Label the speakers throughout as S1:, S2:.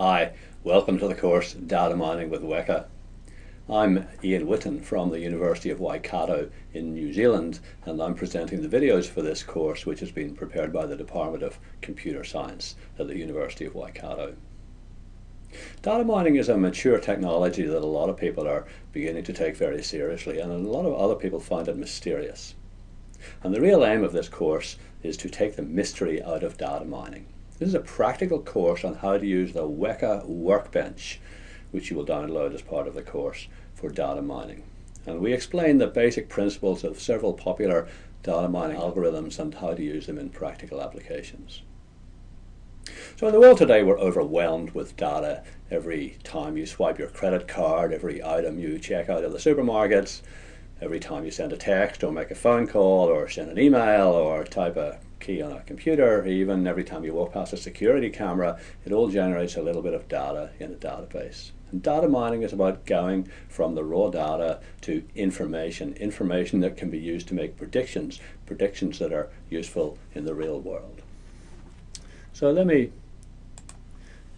S1: Hi, welcome to the course Data Mining with Weka. I'm Ian Witten from the University of Waikato in New Zealand and I'm presenting the videos for this course which has been prepared by the Department of Computer Science at the University of Waikato. Data mining is a mature technology that a lot of people are beginning to take very seriously and a lot of other people find it mysterious. And the real aim of this course is to take the mystery out of data mining. This is a practical course on how to use the Weka Workbench, which you will download as part of the course for data mining. And we explain the basic principles of several popular data mining algorithms and how to use them in practical applications. So in the world today, we're overwhelmed with data. Every time you swipe your credit card, every item you check out of the supermarkets, every time you send a text or make a phone call or send an email or type a key on a computer, even every time you walk past a security camera, it all generates a little bit of data in a database. And data mining is about going from the raw data to information, information that can be used to make predictions, predictions that are useful in the real world. So let me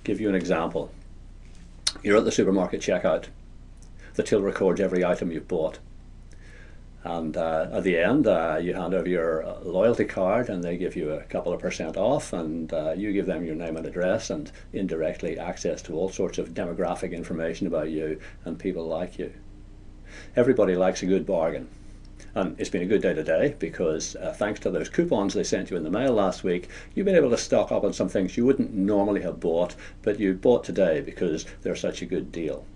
S1: give you an example. You're at the supermarket checkout. The till records every item you've bought. And uh, at the end, uh, you hand over your uh, loyalty card and they give you a couple of percent off and uh, you give them your name and address and indirectly access to all sorts of demographic information about you and people like you. Everybody likes a good bargain. And it's been a good day today because uh, thanks to those coupons they sent you in the mail last week, you've been able to stock up on some things you wouldn't normally have bought, but you bought today because they're such a good deal.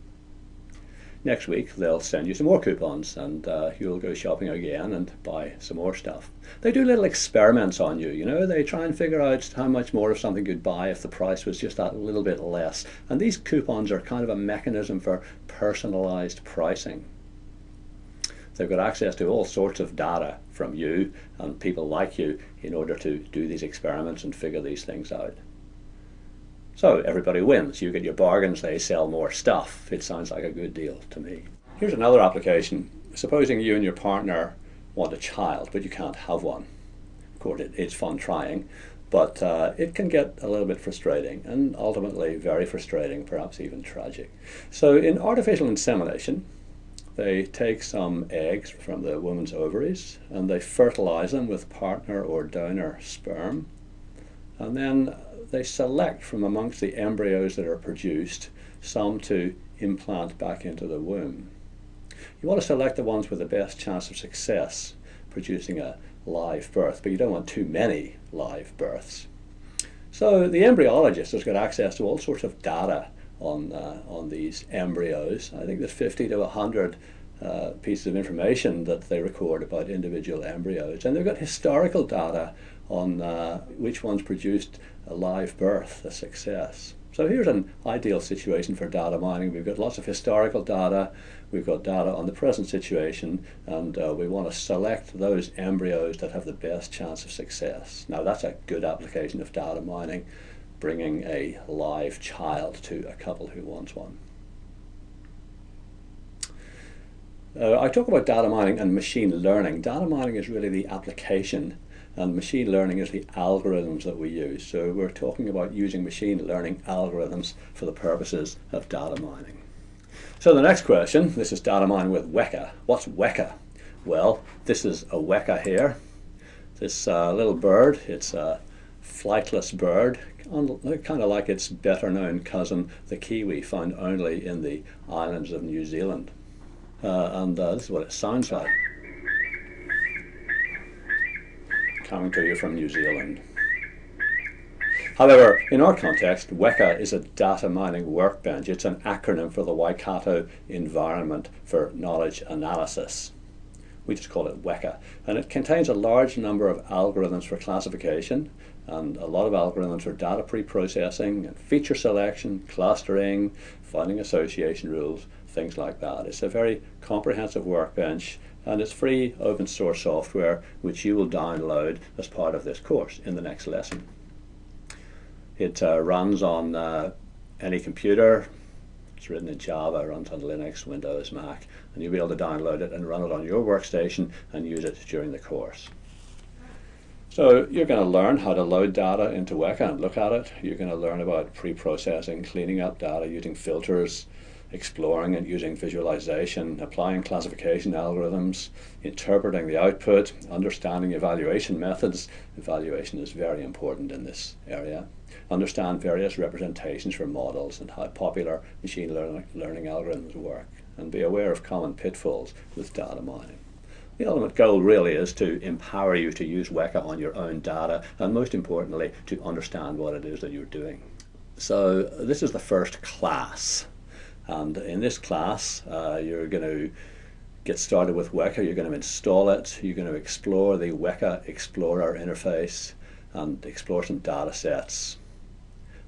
S1: Next week they'll send you some more coupons and uh, you'll go shopping again and buy some more stuff. They do little experiments on you, you know, they try and figure out how much more of something you'd buy if the price was just that little bit less. And these coupons are kind of a mechanism for personalized pricing. They've got access to all sorts of data from you and people like you in order to do these experiments and figure these things out. So everybody wins. You get your bargains, they sell more stuff. It sounds like a good deal to me. Here's another application. Supposing you and your partner want a child, but you can't have one. Of course, it, it's fun trying, but uh, it can get a little bit frustrating and ultimately very frustrating, perhaps even tragic. So in artificial insemination, they take some eggs from the woman's ovaries and they fertilize them with partner or donor sperm. And then they select from amongst the embryos that are produced some to implant back into the womb. You want to select the ones with the best chance of success producing a live birth, but you don't want too many live births. So the embryologist has got access to all sorts of data on, uh, on these embryos. I think there's 50 to 100 uh, pieces of information that they record about individual embryos. And they've got historical data on uh, which ones produced a live birth, a success. So here's an ideal situation for data mining. We've got lots of historical data, we've got data on the present situation, and uh, we want to select those embryos that have the best chance of success. Now that's a good application of data mining, bringing a live child to a couple who wants one. Uh, I talk about data mining and machine learning. Data mining is really the application and machine learning is the algorithms that we use. So we're talking about using machine learning algorithms for the purposes of data mining. So the next question, this is data mining with Weka. What's Weka? Well, this is a Weka here. This uh, little bird, it's a flightless bird, kind of like its better known cousin, the kiwi, found only in the islands of New Zealand. Uh, and uh, this is what it sounds like. Coming to you from New Zealand. However, in our context, Weka is a data mining workbench. It's an acronym for the Waikato Environment for Knowledge Analysis. We just call it Weka. And it contains a large number of algorithms for classification and a lot of algorithms for data pre-processing and feature selection, clustering, finding association rules, things like that. It's a very comprehensive workbench and it's free open source software which you will download as part of this course in the next lesson. It uh, runs on uh, any computer, it's written in Java, it runs on Linux, Windows, Mac, and you'll be able to download it and run it on your workstation and use it during the course. So you're going to learn how to load data into Weka and look at it. You're going to learn about pre-processing, cleaning up data using filters, exploring it using visualization, applying classification algorithms, interpreting the output, understanding evaluation methods. Evaluation is very important in this area. Understand various representations for models and how popular machine learning, learning algorithms work, and be aware of common pitfalls with data mining. The ultimate goal really is to empower you to use Weka on your own data and most importantly to understand what it is that you're doing. So this is the first class and in this class uh, you're going to get started with Weka, you're going to install it, you're going to explore the Weka Explorer interface and explore some data sets.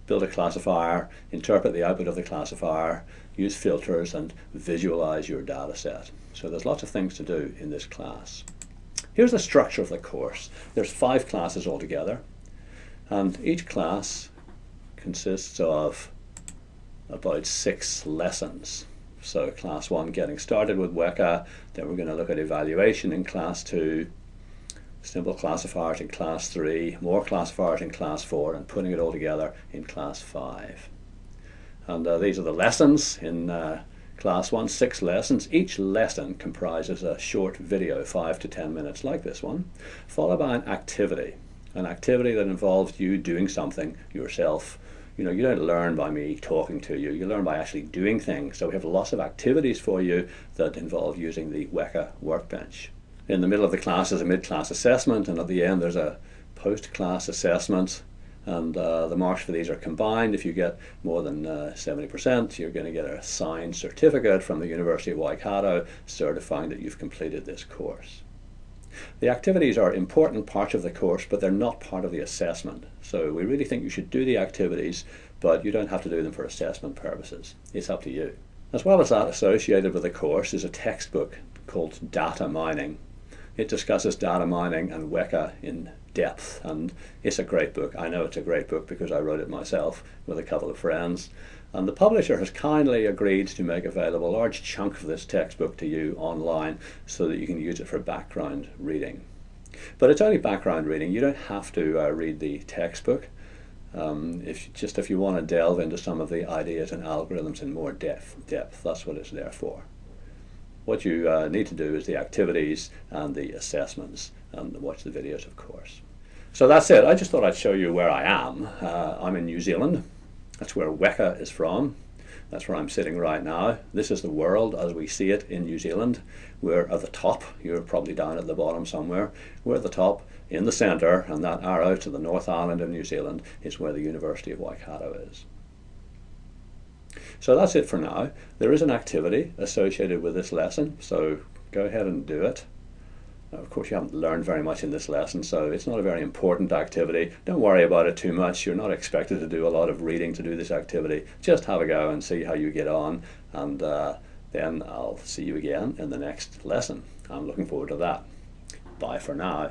S1: Build a classifier, interpret the output of the classifier, use filters and visualize your data set. So there's lots of things to do in this class. Here's the structure of the course. There's five classes altogether, and each class consists of about six lessons. So class one, getting started with Weka, then we're going to look at evaluation in class two, simple classifiers in class three, more classifiers in class four, and putting it all together in class five. And uh, these are the lessons in uh, Class 1, six lessons. Each lesson comprises a short video, 5 to 10 minutes like this one, followed by an activity. An activity that involves you doing something yourself. You know, you don't learn by me talking to you, you learn by actually doing things. So we have lots of activities for you that involve using the Weka workbench. In the middle of the class is a mid-class assessment and at the end there's a post-class assessment and uh, the marks for these are combined. If you get more than 70%, uh, you're going to get a signed certificate from the University of Waikato certifying that you've completed this course. The activities are important parts of the course, but they're not part of the assessment. So we really think you should do the activities, but you don't have to do them for assessment purposes. It's up to you. As well as that, associated with the course is a textbook called Data Mining. It discusses data mining and Weka in depth and it's a great book. I know it's a great book because I wrote it myself with a couple of friends and the publisher has kindly agreed to make available a large chunk of this textbook to you online so that you can use it for background reading. But it's only background reading. You don't have to uh, read the textbook. Um, if just if you want to delve into some of the ideas and algorithms in more depth, depth, that's what it's there for. What you uh, need to do is the activities and the assessments and watch the videos, of course. So that's it. I just thought I'd show you where I am. Uh, I'm in New Zealand. That's where Weka is from. That's where I'm sitting right now. This is the world as we see it in New Zealand. We're at the top. You're probably down at the bottom somewhere. We're at the top in the centre and that arrow to the North Island of New Zealand is where the University of Waikato is. So that's it for now. There is an activity associated with this lesson, so go ahead and do it. Of course, you haven't learned very much in this lesson, so it's not a very important activity. Don't worry about it too much. You're not expected to do a lot of reading to do this activity. Just have a go and see how you get on, and uh, then I'll see you again in the next lesson. I'm looking forward to that. Bye for now.